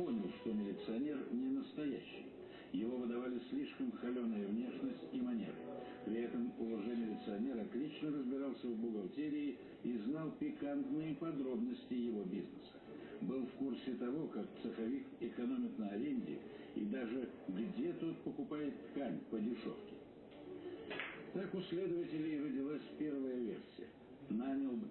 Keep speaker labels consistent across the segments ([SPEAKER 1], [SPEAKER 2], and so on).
[SPEAKER 1] понял, что милиционер не настоящий. Его выдавали слишком холеная внешность и манеры. При этом лже-милиционер отлично разбирался в бухгалтерии и знал пикантные подробности его бизнеса. Был в курсе того, как цеховик экономит на аренде и даже где тот покупает ткань по дешевке. Так у следователей родилась первая версия. Нанял бы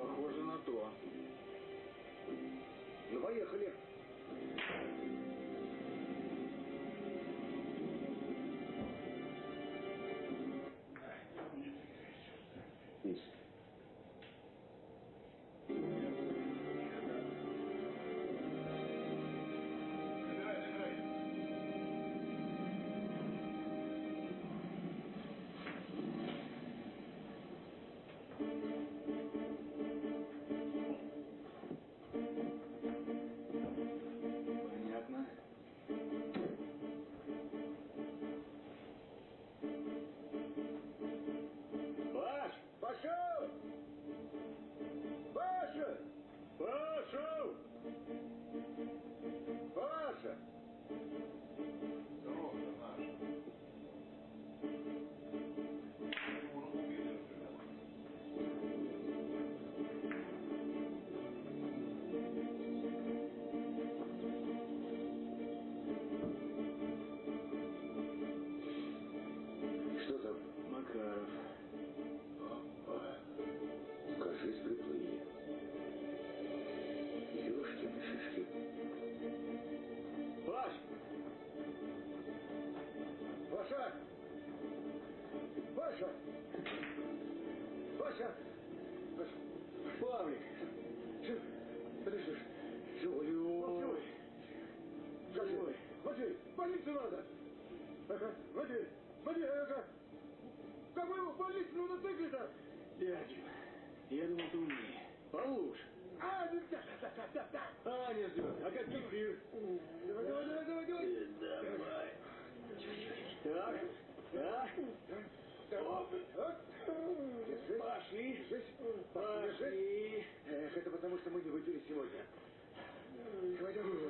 [SPEAKER 2] Похоже на то. Ну, поехали. надо. Ага, води, води, ага. Кобылу в больницу мотоцикле-то.
[SPEAKER 3] Дядя, я думал, ты умнее. Получше.
[SPEAKER 4] А, ну да, да, да, да, да.
[SPEAKER 3] А,
[SPEAKER 2] не ждет. А как кефир? Давай, давай,
[SPEAKER 4] давай, давай, давай. Давай.
[SPEAKER 3] Так,
[SPEAKER 4] да. Пошли. Пошли. Эх, это потому, что мы не выпили сегодня. Давай, давай.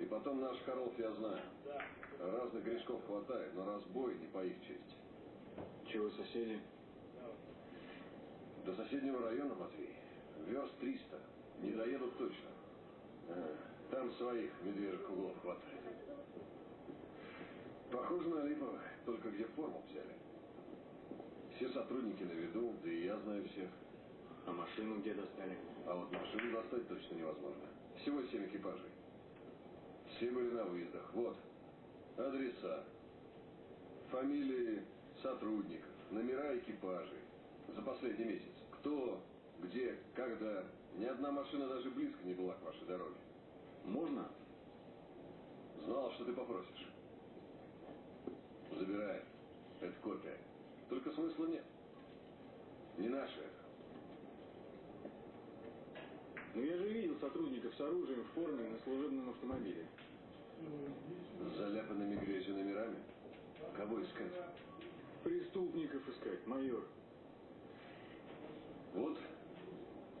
[SPEAKER 2] И потом наш Харолф я знаю. Разных грешков хватает, но разбой не по их чести.
[SPEAKER 5] Чего соседи?
[SPEAKER 2] До соседнего района, Матвей, верст 300. Не доедут точно. А, там своих медвежьих углов хватает. Похоже на липовых, только где форму взяли. Все сотрудники на виду, да и я знаю всех.
[SPEAKER 5] А машину где достали?
[SPEAKER 2] А вот машину достать точно невозможно. Всего семь экипажей. Все были на выездах. Вот. Адреса. Фамилии сотрудников. Номера экипажей. За последний месяц. Кто, где, когда. Ни одна машина даже близко не была к вашей дороге.
[SPEAKER 5] Можно?
[SPEAKER 2] Знал, что ты попросишь. Забирай. Это копия. Только смысла нет. Не наше это.
[SPEAKER 5] Но я же видел сотрудников с оружием в форме на служебном автомобиле.
[SPEAKER 2] С заляпанными грязью номерами? Кого искать?
[SPEAKER 5] Преступников искать, майор.
[SPEAKER 2] Вот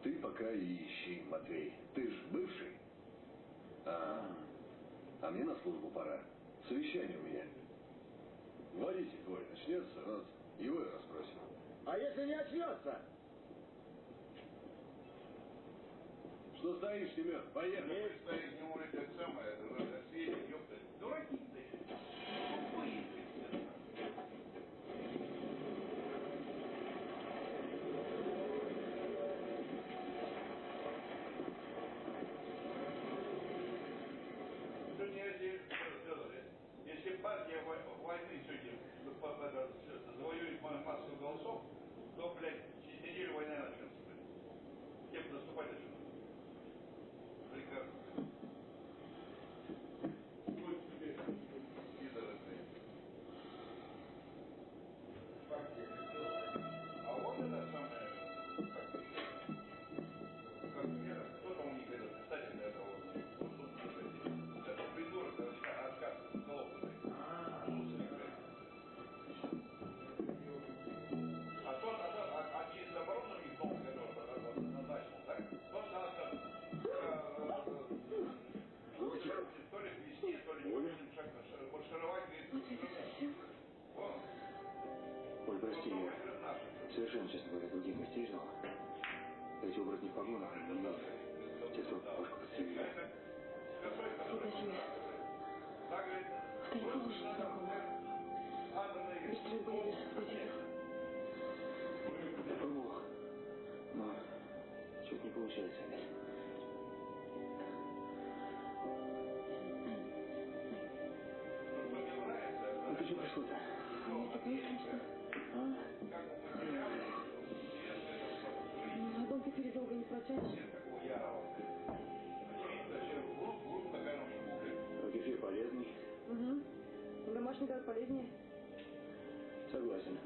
[SPEAKER 2] ты пока и ищи, Матвей. Ты ж бывший. А, а мне на службу пора. Совещание у меня. Варите, твой, начнется, раз, его и расспросим.
[SPEAKER 6] А если не очнется?
[SPEAKER 2] Что стоишь, Семен? Поехали.
[SPEAKER 7] Стоит, не может это самое, светит, ёпта. Дураки ты. Тупые. Сегодня, если, партия во- войны сегодня это, завоюет ма- массу голосов, то, блядь, через неделю война начнется. Кем наступать начнут?
[SPEAKER 3] Получается опять. Ну ты что пришло-то?
[SPEAKER 8] Не такая, конечно.
[SPEAKER 3] А?
[SPEAKER 8] Ну, Одну теперь долго не протянешь.
[SPEAKER 3] Кефир полезный.
[SPEAKER 8] Угу. Домашний газ полезнее.
[SPEAKER 3] Согласен.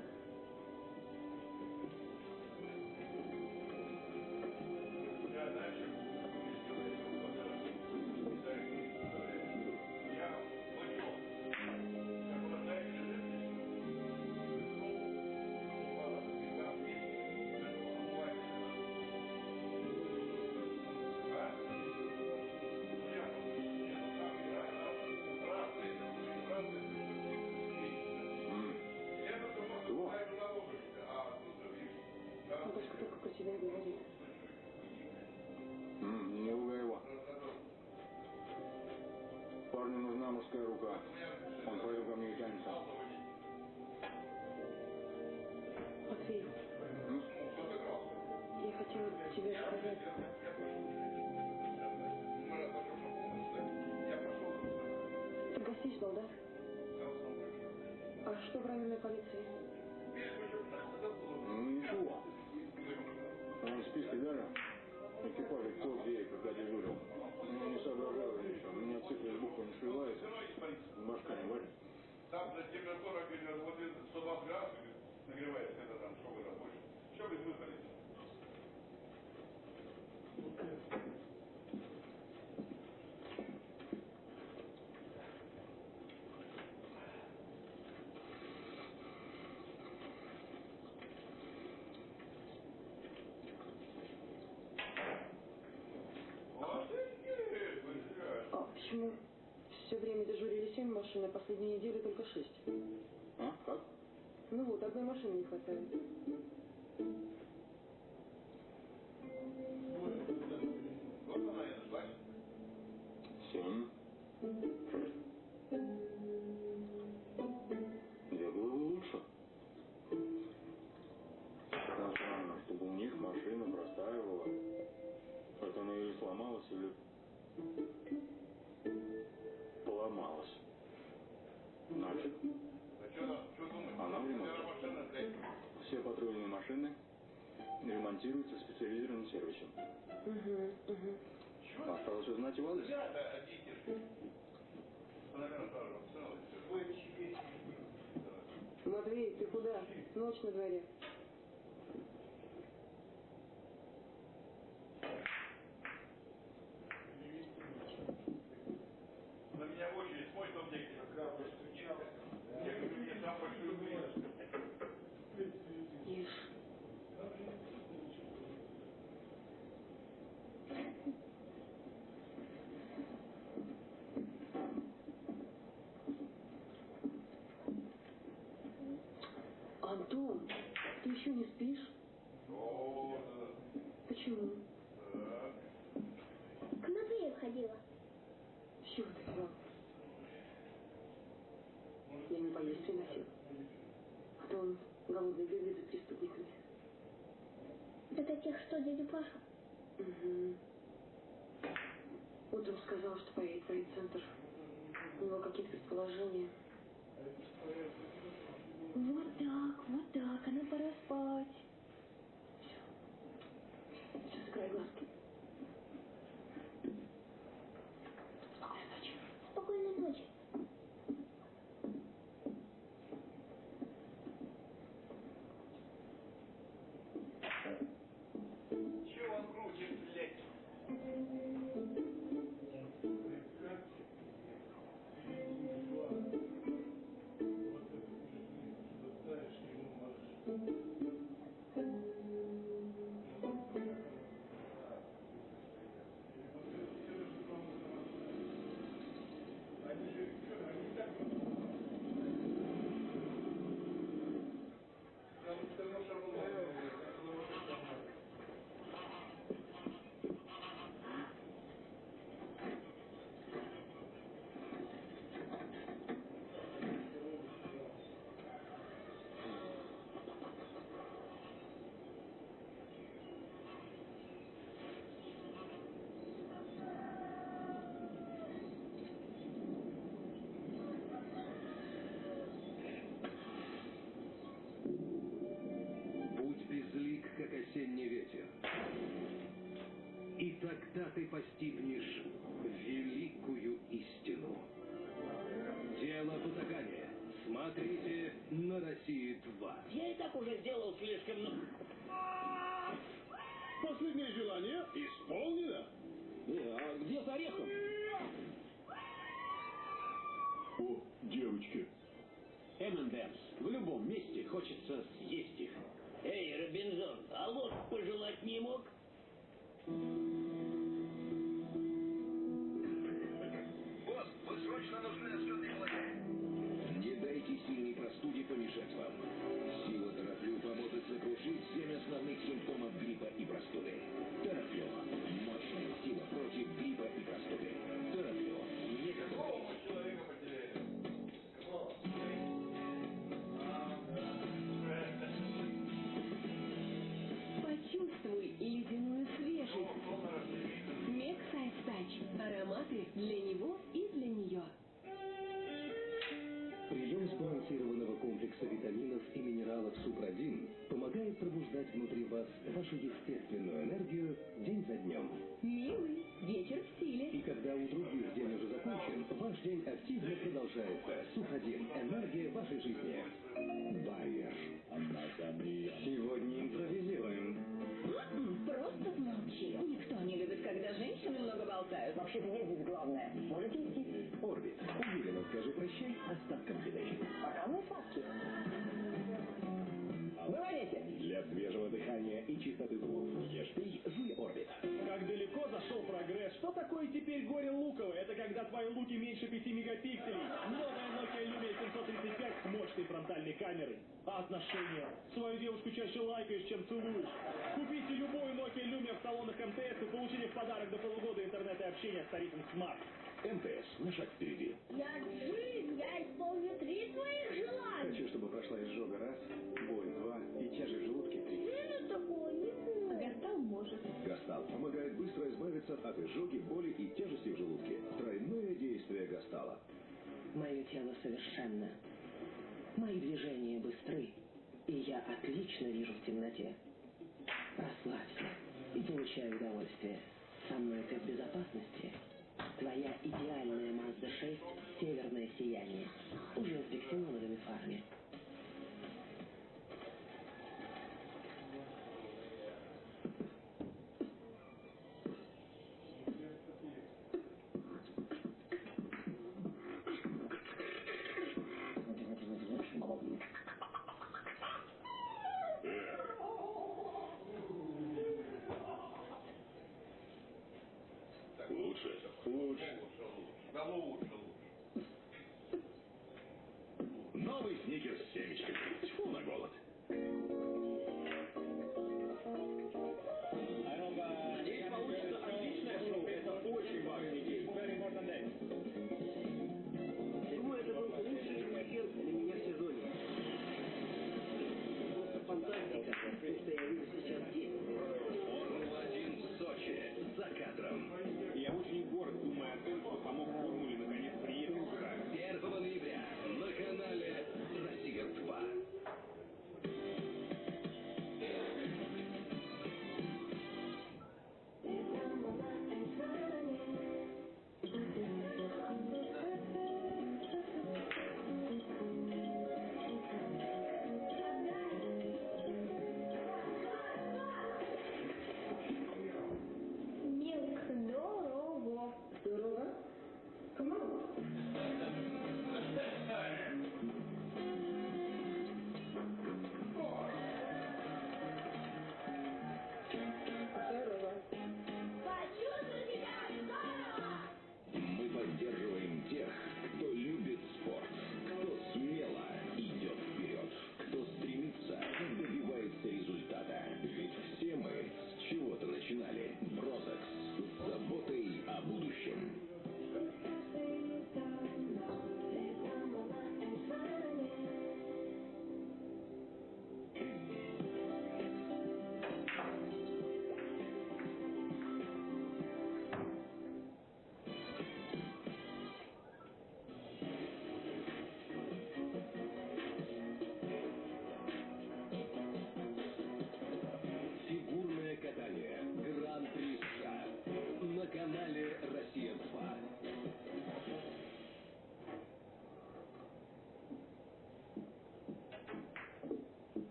[SPEAKER 3] Мужская рука. Он поэтому ко мне и тянется.
[SPEAKER 8] Матвей,
[SPEAKER 3] М?
[SPEAKER 8] я хотела тебе сказать. Ты гостей ждал, да? А что в районной полиции?
[SPEAKER 3] Ну ничего. Там в списке даже экипажа кто где когда дежурил. Цифры с буквами сливаются. Башка не варит.
[SPEAKER 7] Там за температура, говорит, вот 120 градусов нагревается, это там, что вы больше. Что вы выпали? Вот и блядь.
[SPEAKER 8] А почему все время дежурили семь машин, а последние недели только шесть?
[SPEAKER 3] А? Как?
[SPEAKER 8] Ну вот, одной машины не хватает.
[SPEAKER 3] Семь. Две головы лучше. Странно, чтобы у них машина простаивала. Это она или сломалась, или поломалась. Значит,
[SPEAKER 7] А что там, что думаешь?
[SPEAKER 3] Она в ремонте. Все патрульные машины ремонтируются специализированным сервисом.
[SPEAKER 8] Угу, угу.
[SPEAKER 3] Осталось узнать его адрес.
[SPEAKER 8] Матвей, ты куда? Ночь на дворе.
[SPEAKER 7] На меня в очередь мой дом где как раз постучал. Я говорю, мне сам большую выезд.
[SPEAKER 8] Ешь. Том, ты еще не спишь?
[SPEAKER 7] О,
[SPEAKER 8] Почему?
[SPEAKER 7] да.
[SPEAKER 9] К Матвею ходила.
[SPEAKER 8] С чего ты взял? Я не поесть приносил. А то он голодный бегает за преступниками.
[SPEAKER 9] Это тех, что дядю Пашу.
[SPEAKER 8] Угу. Утром сказал, что поедет в райцентр. У него какие-то предположения.
[SPEAKER 9] Вот так, вот так, а нам пора спать.
[SPEAKER 6] Хочется съесть
[SPEAKER 10] сбалансированного комплекса витаминов и минералов Супрадин помогает пробуждать внутри вас вашу естественную энергию день за днем.
[SPEAKER 11] Милый, вечер в стиле.
[SPEAKER 10] И когда у других день уже закончен, ваш день активно продолжается. Супрадин. Энергия вашей жизни. Байер. Сегодня импровизируем.
[SPEAKER 11] М-м, Просто помолчи. Никто не любит, когда женщины много болтают.
[SPEAKER 6] Вообще-то здесь главное. Можете идти?
[SPEAKER 10] Орбит. Уверенно скажи прощай остаткам еды.
[SPEAKER 6] Пока мы сладкие. Говорите.
[SPEAKER 10] Для свежего дыхания и чистоты зубов ешь пей жуй Орбит.
[SPEAKER 5] Как далеко зашел прогресс? Что такое теперь горе луковое? Это когда твои луки меньше 5 мегапикселей. Новая Nokia Lumia 735 с мощной фронтальной камерой. А отношения? Свою девушку чаще лайкаешь, чем целуешь. Купите любую Nokia Lumia в салонах МТС и получите в подарок до полугода интернета и общения с тарифом Smart.
[SPEAKER 10] МТС. На шаг впереди.
[SPEAKER 9] Я Джин, я исполню три твоих желания.
[SPEAKER 3] Хочу, чтобы прошла изжога раз, боль два и тяжесть в желудке три.
[SPEAKER 9] Джина такого не может.
[SPEAKER 11] Гастал может.
[SPEAKER 10] Гастал помогает быстро избавиться от изжоги, боли и тяжести в желудке. Тройное действие Гастала.
[SPEAKER 12] Мое тело совершенно. Мои движения быстры, и я отлично вижу в темноте. Расслабься и получай удовольствие. Со мной ты в безопасности. Твоя идеальная Mazda 6 «Северное сияние» уже с биксеноновыми фарами.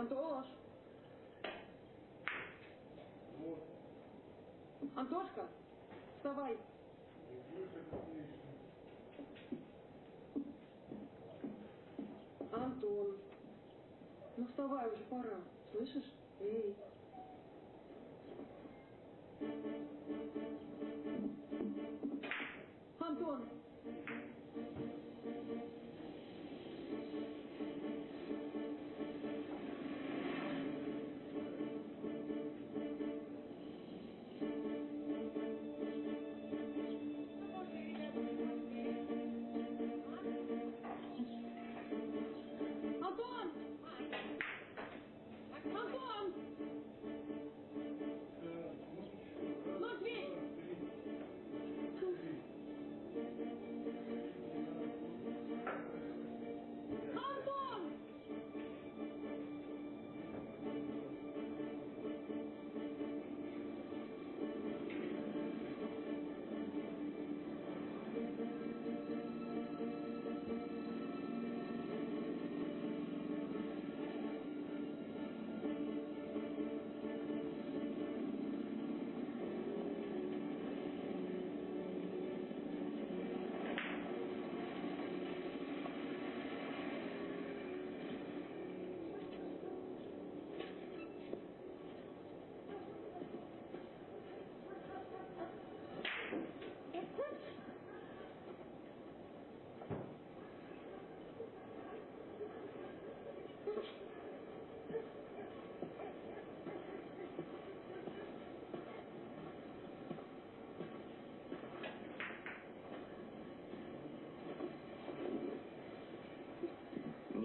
[SPEAKER 10] Антош.
[SPEAKER 8] Антошка, вставай. Антон, ну вставай, уже пора, слышишь?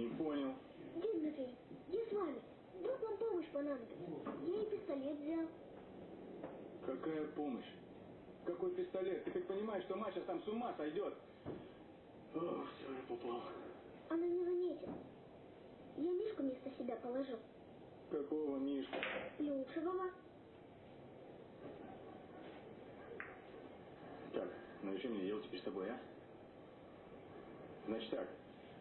[SPEAKER 3] Не понял.
[SPEAKER 9] Матвей, я с вами. Вдруг вам помощь понадобится. Я и пистолет взял.
[SPEAKER 3] Какая помощь? Какой пистолет? Ты хоть понимаешь, что Маша там с ума сойдет? Ох, все, я попал.
[SPEAKER 9] Она не заметит. Я Мишку вместо себя положил.
[SPEAKER 3] Какого Мишка?
[SPEAKER 9] Плюшевого.
[SPEAKER 3] Так, ну и что мне делать теперь с тобой, а? Значит так,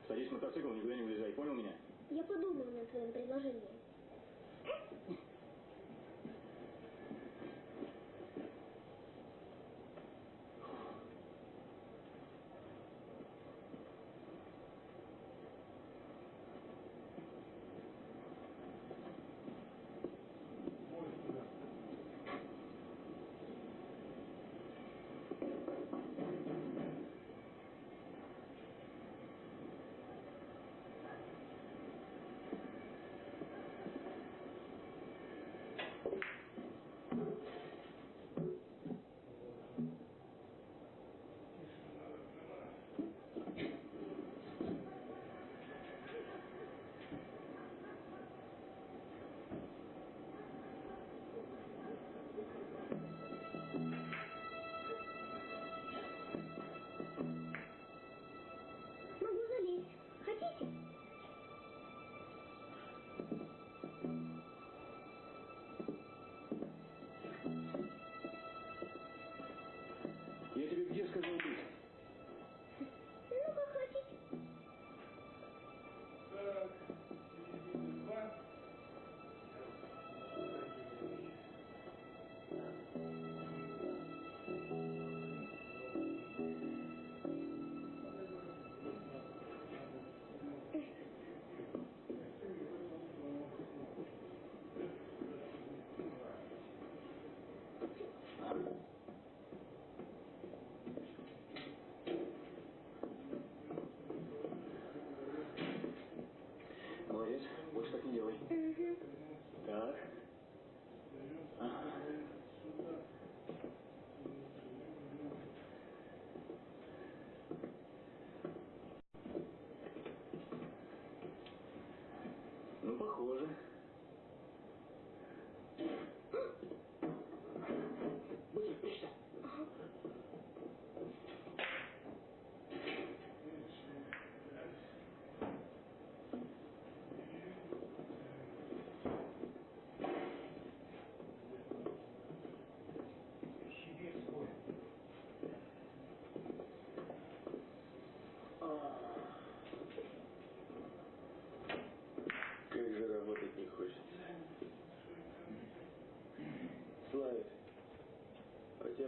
[SPEAKER 3] садись в мотоцикл, никуда не вылезай, понял меня?
[SPEAKER 9] Я подумаю над твоим предложением.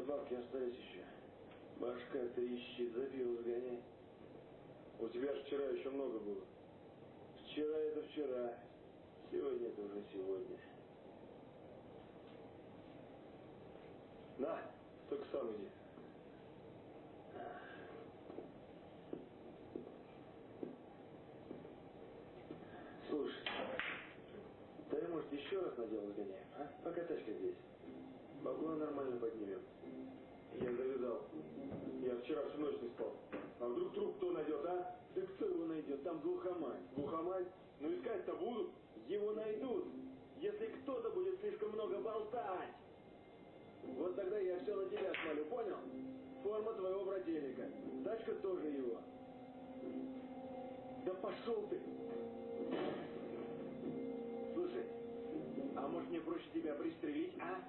[SPEAKER 13] бабки остались еще. Башка трещит, за пиво сгоняй. У тебя же вчера еще много было. Вчера это вчера. Сегодня это уже сегодня. На, только сам иди. Слушай, ты, может, еще раз на дело сгоняем, а? Покатайся здесь. Бабло нормально поднимем. Я завязал. Я вчера всю ночь не спал. А вдруг труп кто найдет, а? Да кто его найдет? Там глухомань. Глухомань? Ну искать-то будут. Его найдут. Если кто-то будет слишком много болтать. Вот тогда я все на тебя свалю, понял? Форма твоего брательника. Тачка тоже его. Да пошел ты! Слушай, а может мне проще тебя пристрелить, а?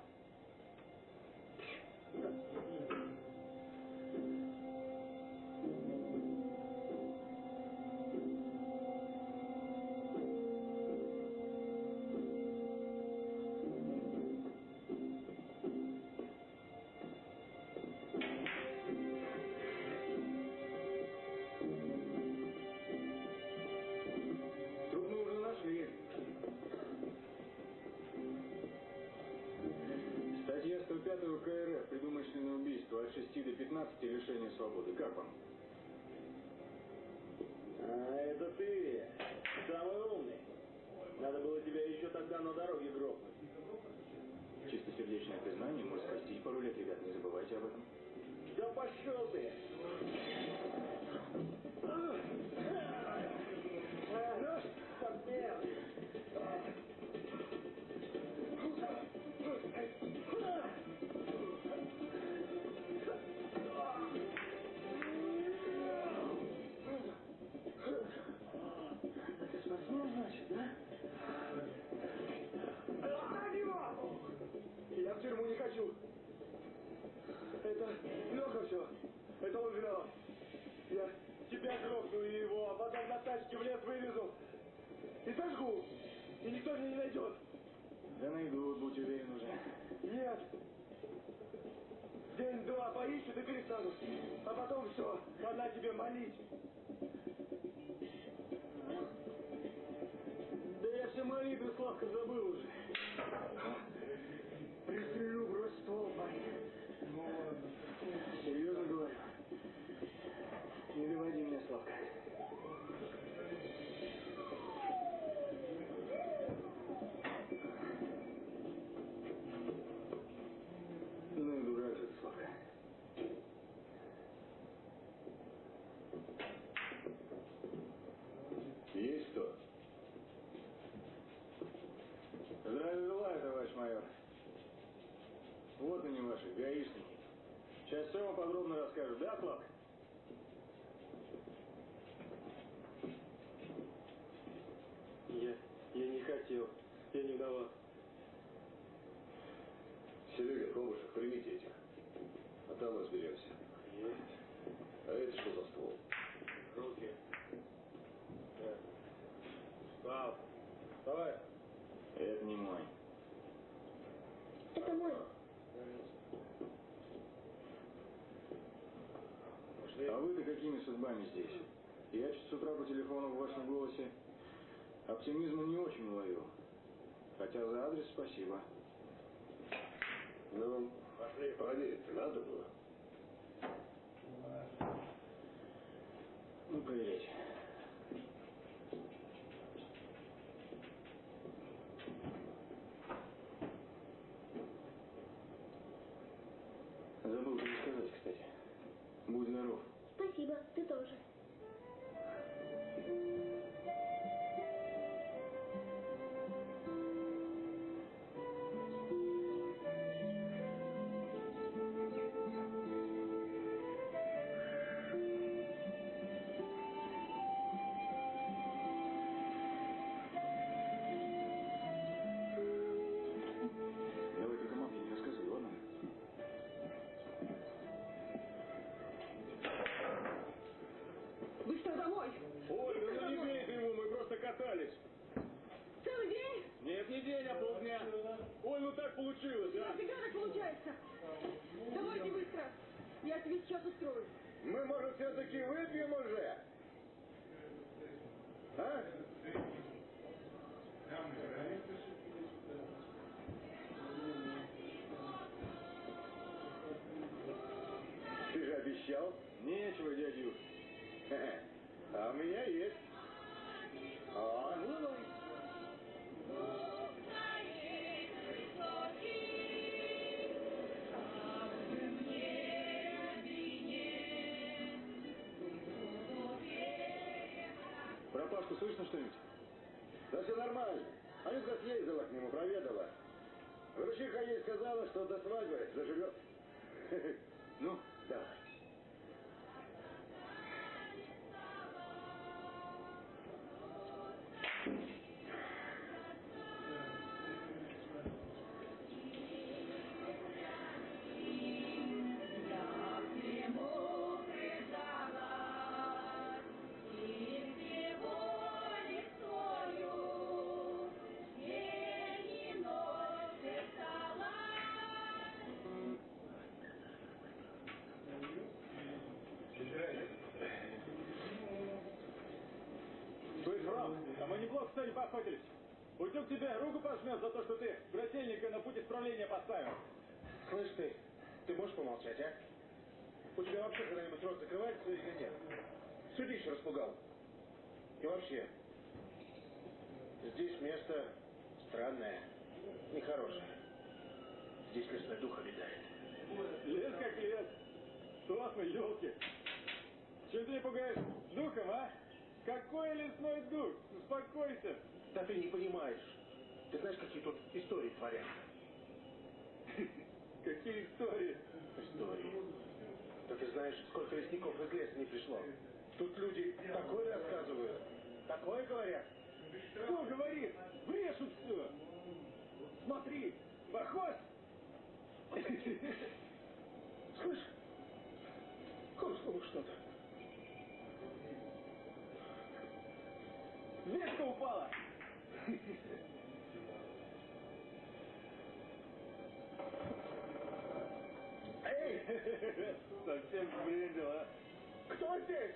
[SPEAKER 13] Статья 105 УК РФ «Предумышленное убийство» от 6 до 15 лишения свободы. Как вам? А, это ты. Самый умный. Надо было тебя еще тогда на дороге грохнуть.
[SPEAKER 3] Чистосердечное признание может спасти пару лет, ребят, не забывайте об этом.
[SPEAKER 13] Да пошел ты! И никто меня не найдет.
[SPEAKER 3] Да найдут, будь уверен уже.
[SPEAKER 13] Нет. День-два поищут и перестанут. А потом все. Она тебе молить. Да я все молитвы, Славка, забыл уже. Пристрелю, брось ствол, парень. Ну ладно. Серьезно говорю. Не доводи меня, Славка. Ну и дурак же ты, Славка.
[SPEAKER 3] Есть кто? Здравия желаю, товарищ майор. Вот они ваши, гаишники. Сейчас все вам подробно расскажут, да, Славка?
[SPEAKER 13] Я, я не хотел. Я не виноват.
[SPEAKER 2] Серега, Комышев, примите этих. А там разберемся.
[SPEAKER 13] Есть.
[SPEAKER 2] А это что за ствол?
[SPEAKER 13] Руки. Да. Слав, давай.
[SPEAKER 3] Это не мой.
[SPEAKER 9] Это мой.
[SPEAKER 3] А вы-то судьбами здесь? Я чуть с утра по телефону в вашем голосе оптимизма не очень уловил. Хотя за адрес спасибо.
[SPEAKER 2] Ну,
[SPEAKER 13] Пошли.
[SPEAKER 2] проверить надо было.
[SPEAKER 3] Ну, проверяйте. Забыл тебе сказать, кстати. Будь здоров.
[SPEAKER 9] Спасибо, ты тоже.
[SPEAKER 3] Пашку слышно что-нибудь?
[SPEAKER 4] Да все нормально. Анютка съездила к нему, проведала. Врачиха ей сказала, что до свадьбы заживет.
[SPEAKER 5] а мы неплохо сегодня поохотились. Утюг тебе руку пожмет за то, что ты брательника на путь исправления поставил.
[SPEAKER 4] Слышь ты, ты можешь помолчать, а? У тебя вообще когда-нибудь рот закрывается или нет? Судище распугал. И вообще, здесь место странное, нехорошее. Здесь лесной дух обитает.
[SPEAKER 5] Лес как лес. Точно, елки. Чем ты не пугаешь духом, а? Какой лесной дух? Успокойся.
[SPEAKER 4] Да ты не понимаешь. Ты знаешь, какие тут истории творятся?
[SPEAKER 5] Какие истории?
[SPEAKER 4] Истории. Да ты знаешь, сколько лесников из леса не пришло. Тут люди такое рассказывают, такое говорят.
[SPEAKER 5] Кто говорит? Брешут все. Смотри, похож?
[SPEAKER 4] Слышь, хрустнуло что-то.
[SPEAKER 5] Ветка упала.
[SPEAKER 4] Эй,
[SPEAKER 5] Совсем сбрендил, а?
[SPEAKER 4] кто здесь?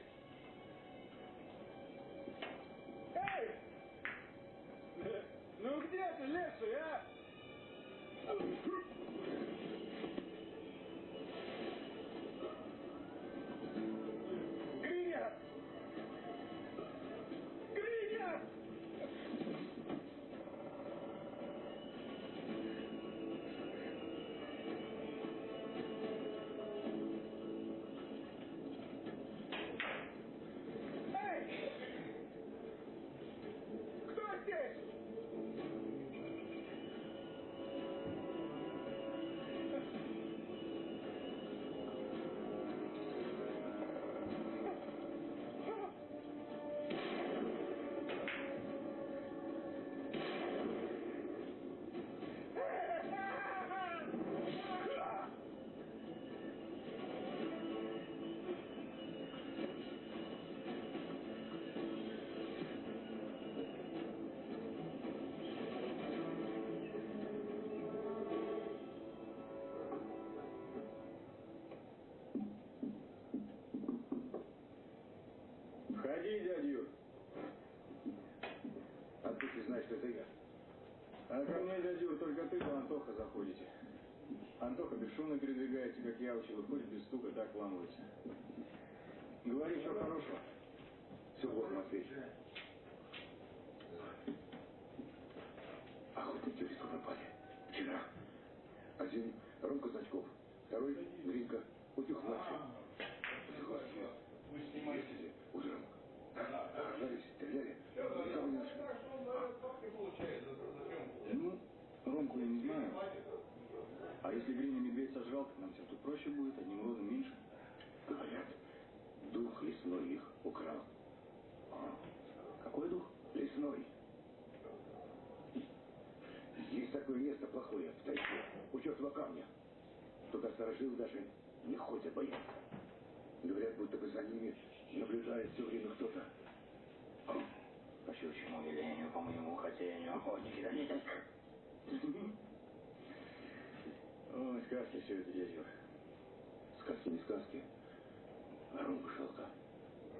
[SPEAKER 4] Это я?
[SPEAKER 3] А ко мне, дядя только ты да Антоха заходите. Антоха бесшумно передвигается, как явочка, выходит без стука, так вламывается. Говори, что хорошего.
[SPEAKER 4] Все плохо, Матвей. В лесу напали. Вчера. Один Ромка Значков, второй Гринка, утюг младший. Утюг младший. Ездили утром. Охотились, стреляли. Никого не нашли.
[SPEAKER 3] Ну, Ромку я не знаю. А если Гриня так нам все тут проще будет, одним родом меньше.
[SPEAKER 4] Говорят, дух лесной их украл.
[SPEAKER 3] А, какой дух?
[SPEAKER 4] Лесной. Есть такое место плохое, в тайге, у чертова камня. Туда сторожил даже не ходят, боятся. Говорят, будто бы за ними наблюдает все время кто-то.
[SPEAKER 3] По щучьему велению, по моему хотению, охотники дадите. Ой, сказки все это, дядя.
[SPEAKER 4] Сказки не сказки. А Ромка шалка.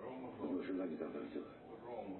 [SPEAKER 3] Рома.
[SPEAKER 4] Его жена недавно родила.
[SPEAKER 3] Рома.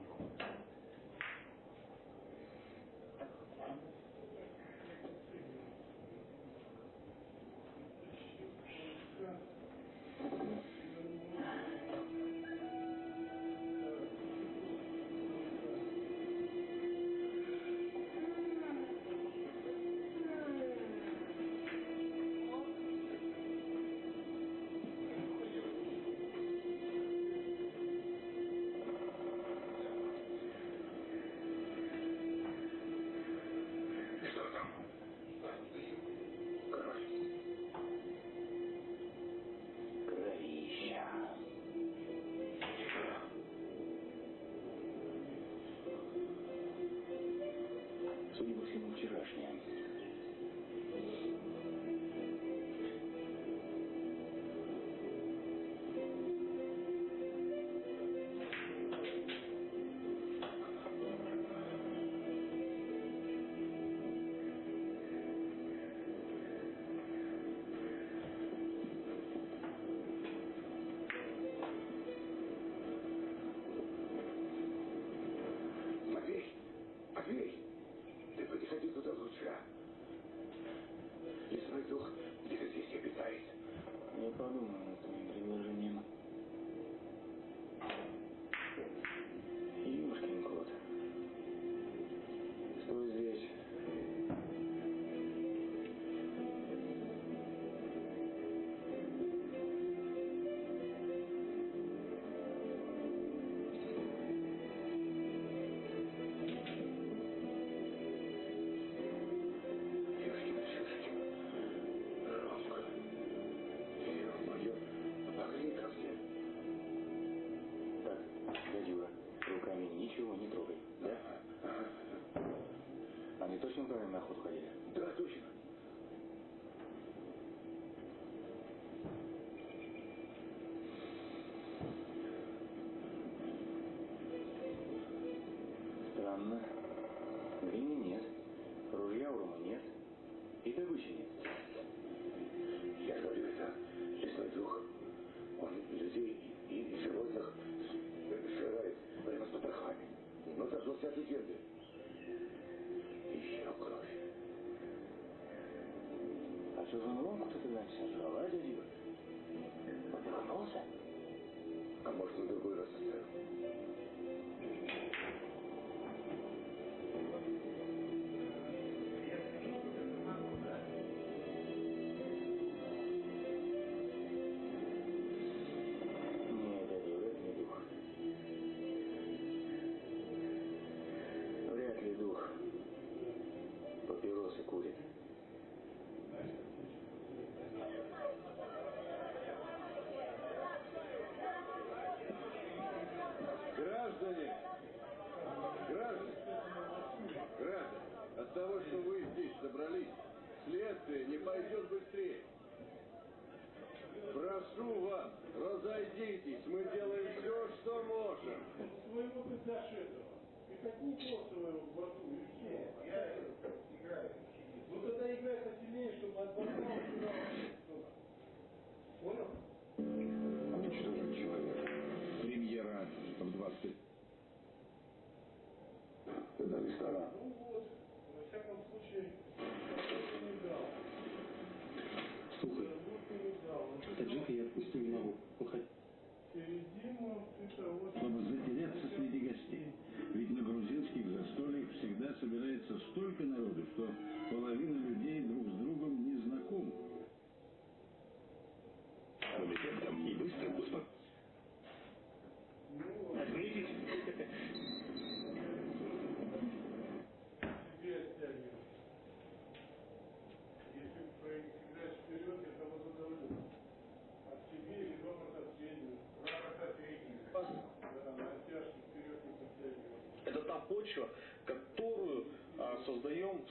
[SPEAKER 9] خودشون دارن به خودکایی Зазывал кто-то
[SPEAKER 4] на
[SPEAKER 2] серваладе, от того, что вы здесь собрались, следствие не пойдет быстрее. Прошу вас, разойдитесь, мы делаем все, что можем.
[SPEAKER 13] Своего предзашедшего. И какую косту в борту? Нет,
[SPEAKER 3] я играю.
[SPEAKER 13] Ну тогда играй посильнее, чтобы
[SPEAKER 9] от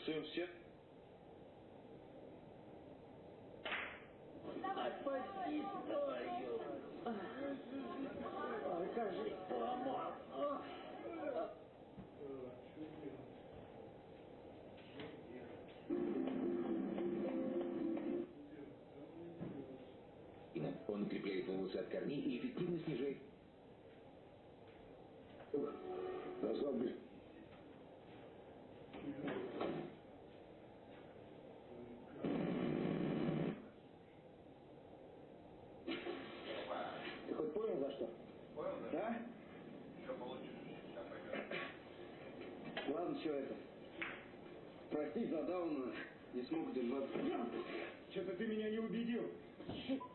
[SPEAKER 9] Сын всех?
[SPEAKER 14] Спаси историю! Ой, как же
[SPEAKER 6] поломал! А? Он укрепляет волосы от корней и эффективно снижает...
[SPEAKER 7] Назвал бы
[SPEAKER 9] Что-то ты меня не убедил.